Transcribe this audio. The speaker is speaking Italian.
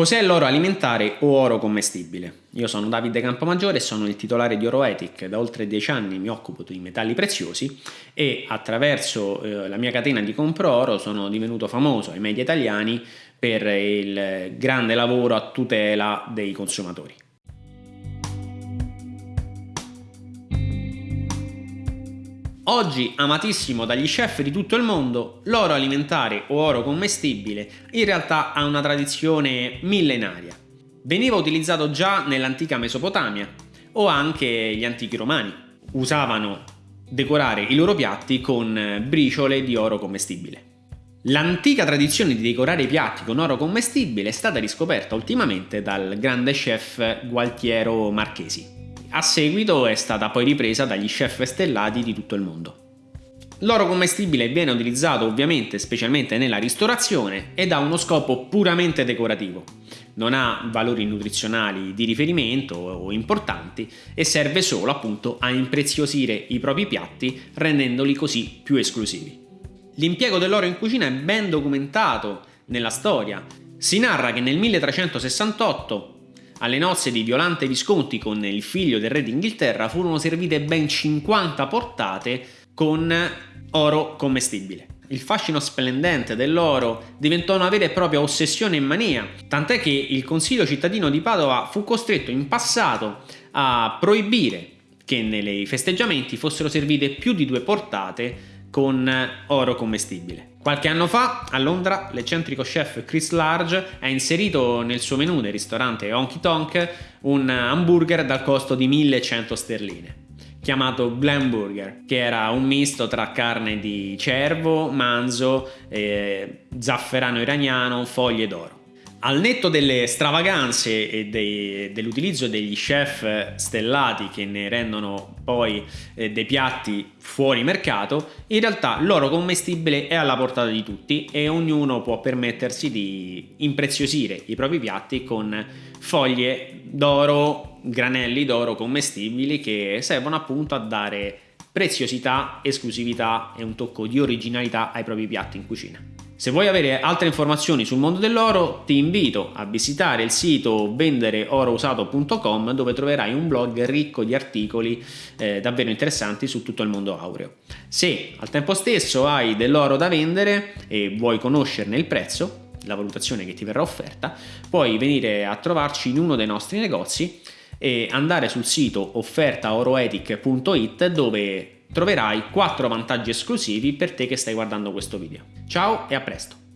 Cos'è l'oro alimentare o oro commestibile? Io sono Davide Campomaggiore e sono il titolare di Oroetic. Da oltre dieci anni mi occupo di metalli preziosi e attraverso eh, la mia catena di compro oro sono divenuto famoso ai media italiani per il grande lavoro a tutela dei consumatori. Oggi amatissimo dagli chef di tutto il mondo, l'oro alimentare o oro commestibile in realtà ha una tradizione millenaria. Veniva utilizzato già nell'antica Mesopotamia o anche gli antichi romani. Usavano decorare i loro piatti con briciole di oro commestibile. L'antica tradizione di decorare i piatti con oro commestibile è stata riscoperta ultimamente dal grande chef Gualtiero Marchesi. A seguito è stata poi ripresa dagli chef stellati di tutto il mondo. L'oro commestibile viene utilizzato ovviamente specialmente nella ristorazione ed ha uno scopo puramente decorativo. Non ha valori nutrizionali di riferimento o importanti e serve solo appunto a impreziosire i propri piatti rendendoli così più esclusivi. L'impiego dell'oro in cucina è ben documentato nella storia. Si narra che nel 1368 alle nozze di Violante Visconti con il figlio del re d'Inghilterra furono servite ben 50 portate con oro commestibile. Il fascino splendente dell'oro diventò una vera e propria ossessione e mania, tant'è che il Consiglio cittadino di Padova fu costretto in passato a proibire che nei festeggiamenti fossero servite più di due portate con oro commestibile. Qualche anno fa a Londra l'eccentrico chef Chris Large ha inserito nel suo menù del ristorante Honky Tonk un hamburger dal costo di 1100 sterline chiamato Glam Burger, che era un misto tra carne di cervo, manzo, eh, zafferano iraniano, foglie d'oro. Al netto delle stravaganze e dell'utilizzo degli chef stellati che ne rendono poi eh, dei piatti fuori mercato, in realtà l'oro commestibile è alla portata di tutti e ognuno può permettersi di impreziosire i propri piatti con foglie d'oro, granelli d'oro commestibili che servono appunto a dare preziosità, esclusività e un tocco di originalità ai propri piatti in cucina. Se vuoi avere altre informazioni sul mondo dell'oro ti invito a visitare il sito vendereorousato.com dove troverai un blog ricco di articoli eh, davvero interessanti su tutto il mondo aureo. Se al tempo stesso hai dell'oro da vendere e vuoi conoscerne il prezzo, la valutazione che ti verrà offerta, puoi venire a trovarci in uno dei nostri negozi e andare sul sito offertaoroetic.it dove troverai 4 vantaggi esclusivi per te che stai guardando questo video. Ciao e a presto!